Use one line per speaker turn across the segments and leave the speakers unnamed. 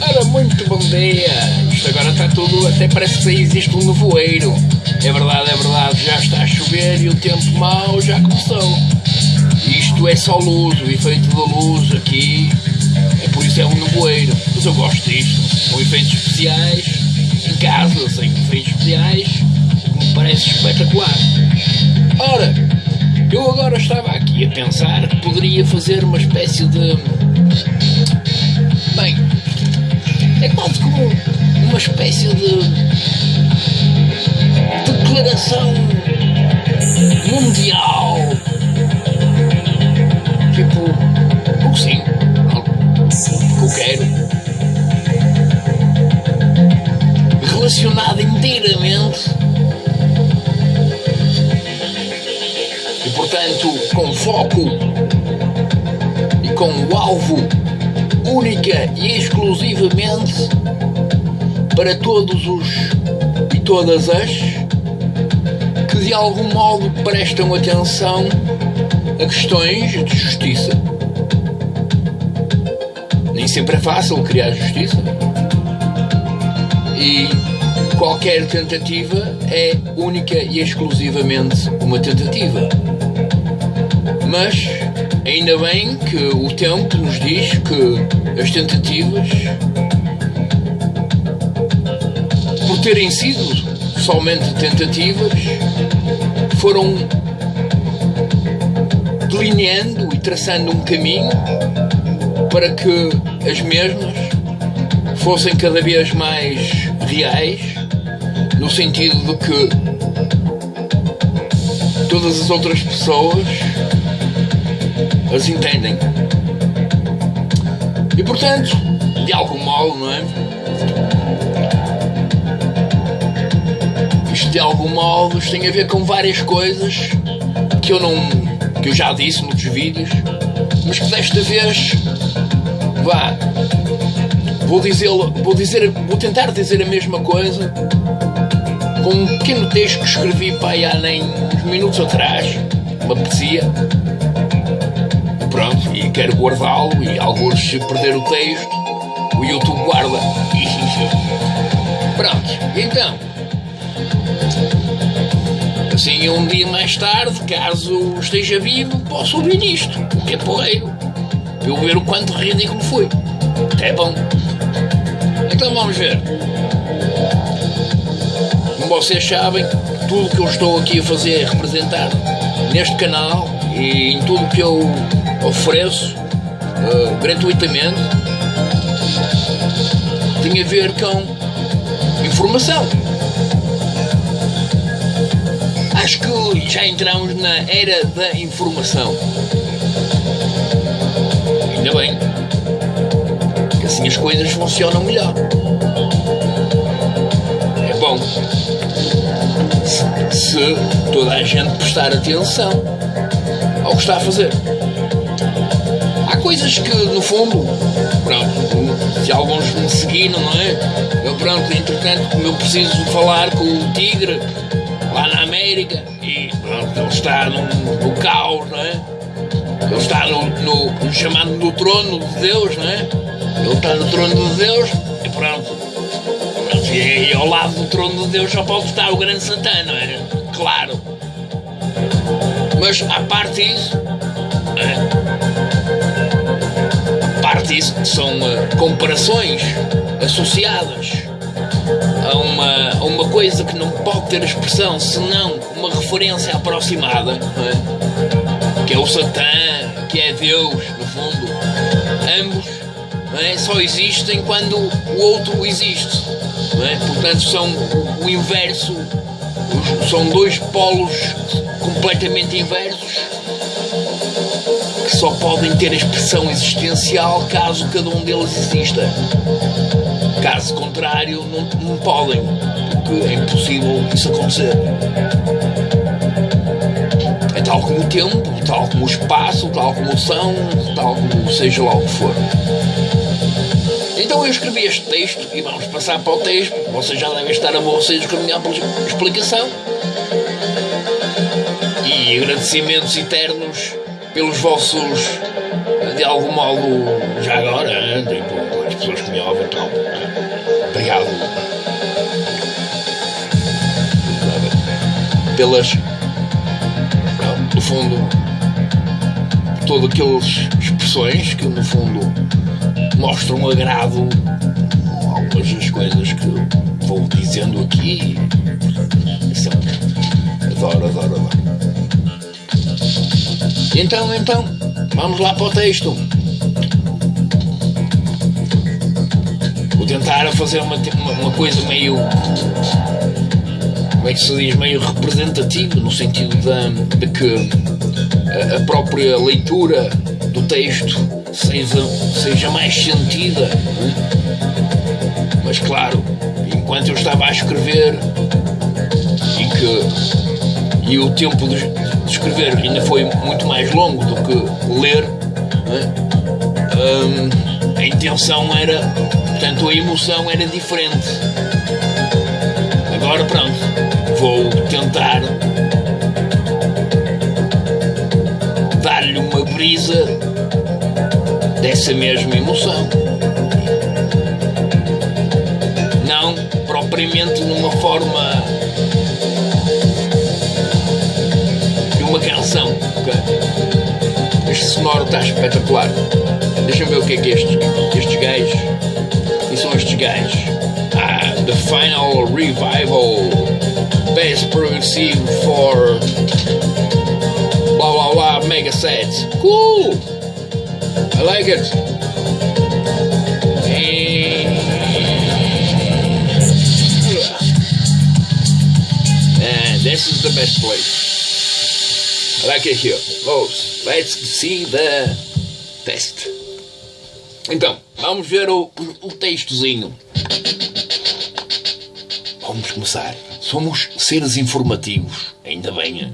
Ora, muito bom dia! Isto agora está tudo, até parece que existe um nevoeiro. É verdade, é verdade, já está a chover e o tempo mau já começou. Isto é só luz, o efeito da luz aqui, é por isso é um nevoeiro. Mas eu gosto disto, com efeitos especiais, em casa, sem efeitos especiais, me parece espetacular. Ora, eu agora estava aqui a pensar que poderia fazer uma espécie de. É quase como uma espécie de declaração mundial. Tipo, o que sim, o que eu quero. Relacionada inteiramente e, portanto, com foco e com o alvo única e exclusivamente para todos os e todas as que de algum modo prestam atenção a questões de justiça. Nem sempre é fácil criar justiça. E qualquer tentativa é única e exclusivamente uma tentativa. Mas ainda bem que o tempo nos diz que as tentativas, por terem sido somente tentativas, foram delineando e traçando um caminho para que as mesmas fossem cada vez mais reais, no sentido de que todas as outras pessoas as entendem. E portanto, de algum modo, não é? Isto de algum modo tem a ver com várias coisas que eu não. que eu já disse noutros vídeos, mas que desta vez vá. Vou dizer, vou dizer, vou tentar dizer a mesma coisa com um pequeno texto que escrevi para aí há nem uns minutos atrás, uma poesia quero guardá-lo e alguns se perder o texto, o YouTube guarda. Pronto, então. Assim, um dia mais tarde, caso esteja vivo, posso ouvir isto, o que é porreiro, eu ver o quanto ridículo foi. É bom. Então vamos ver. Como vocês sabem, tudo que eu estou aqui a fazer é representar neste canal e em tudo que eu ofereço uh, gratuitamente tem a ver com informação. Acho que já entramos na era da informação. Ainda bem. Que assim as coisas funcionam melhor. É bom. Se, se toda a gente prestar atenção ao que está a fazer coisas que, no fundo, pronto, se alguns me seguiram, não é? Eu, pronto, entretanto, como eu preciso falar com o Tigre lá na América e, pronto, ele está no, no caos, não é? Ele está no, no, no chamado do trono de Deus, não é? Ele está no trono de Deus e pronto. e, ao lado do trono de Deus só pode estar o grande Santana, não é? Claro. Mas, a parte disso, é? Disso são uh, comparações associadas a uma, a uma coisa que não pode ter expressão senão uma referência aproximada, é? que é o Satã, que é Deus, no fundo. Ambos é? só existem quando o outro existe. É? Portanto, são o, inverso, são dois polos completamente inversos só podem ter expressão existencial caso cada um deles exista. Caso contrário, não, não podem, porque é impossível isso acontecer. É tal como o tempo, tal como o espaço, tal como o som, tal como seja lá o que for. Então eu escrevi este texto e vamos passar para o texto. Vocês já devem estar aborrecidos com a minha explicação. E agradecimentos eternos pelos vossos de algum modo, já agora, tipo, as pessoas que me ouvem, então, obrigado pelas, no fundo, todas aquelas expressões que, no fundo, mostram agrado algumas das coisas que vou dizendo aqui. Adoro, adoro, adoro. Então, então, vamos lá para o texto. Vou tentar fazer uma, uma, uma coisa meio como é que se diz, meio representativo, no sentido de, de que a, a, própria leitura do texto seja, seja mais sentida. É? Mas claro, enquanto eu estava a escrever e que e o tempo de, escrever ainda foi muito mais longo do que ler, é? hum, a intenção era, portanto, a emoção era diferente. Agora pronto, vou tentar dar-lhe uma brisa dessa mesma emoção. Não propriamente numa forma Okay? Este sonoro está espetacular. Deixa-me ver o que é que estes, estes gajos. Quem são estes gajos? Ah, The Final Revival best progressive for blah blah blah mega sets. Cool! I like it. And this is the best place. Like here. Vamos, let's see the test. Então, vamos ver o, o textozinho. Vamos começar. Somos seres informativos, ainda bem,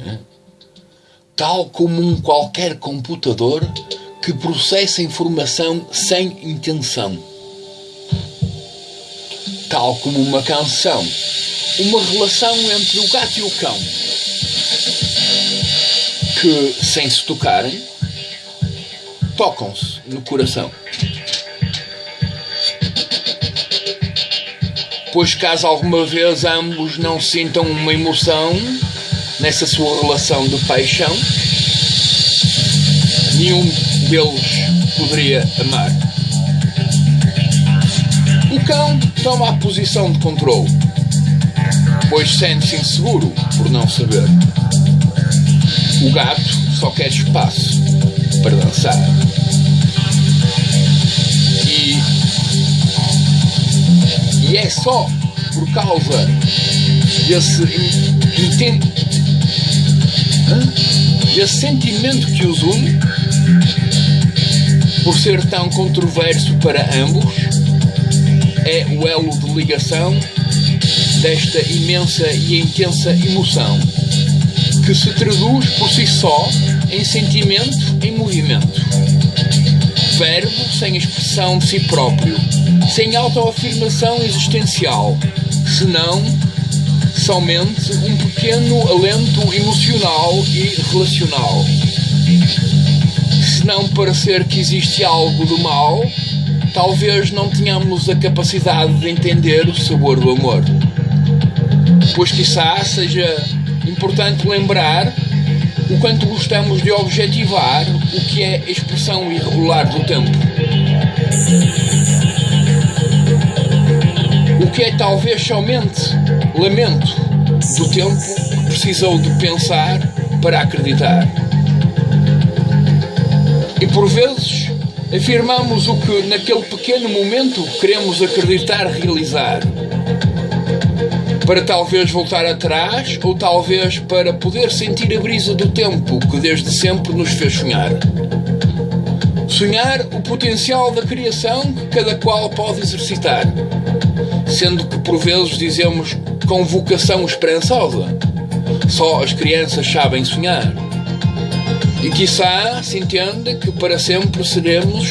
tal como um qualquer computador que processa informação sem intenção. Tal como uma canção, uma relação entre o gato e o cão, que, sem se tocarem, tocam-se no coração. pois caso alguma vez ambos não sintam uma emoção nessa sua relação de paixão, nenhum deles poderia amar. O cão toma a posição de controle, pois sente-se inseguro por não saber. O gato só quer espaço para dançar. E é só por causa desse, desse sentimento que os une, por ser tão controverso para ambos, é o elo de ligação desta imensa e intensa emoção, que se traduz por si só em sentimento em movimento. Verbo sem expressão de si próprio sem autoafirmação existencial, senão somente um pequeno alento emocional e relacional. Se não parecer que existe algo do mal, talvez não tenhamos a capacidade de entender o sabor do amor. Pois quizá seja importante lembrar o quanto gostamos de objetivar o que é a expressão irregular do tempo o que é talvez somente lamento do tempo que precisou de pensar para acreditar. E por vezes afirmamos o que naquele pequeno momento queremos acreditar realizar. Para talvez voltar atrás ou talvez para poder sentir a brisa do tempo que desde sempre nos fez sonhar. Sonhar o potencial da criação que cada qual pode exercitar sendo que por vezes dizemos com vocação esperançosa. Só as crianças sabem sonhar. E quiçá se entenda que para sempre seremos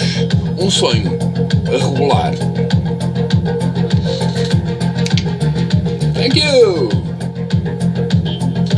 um sonho a regular. Thank you!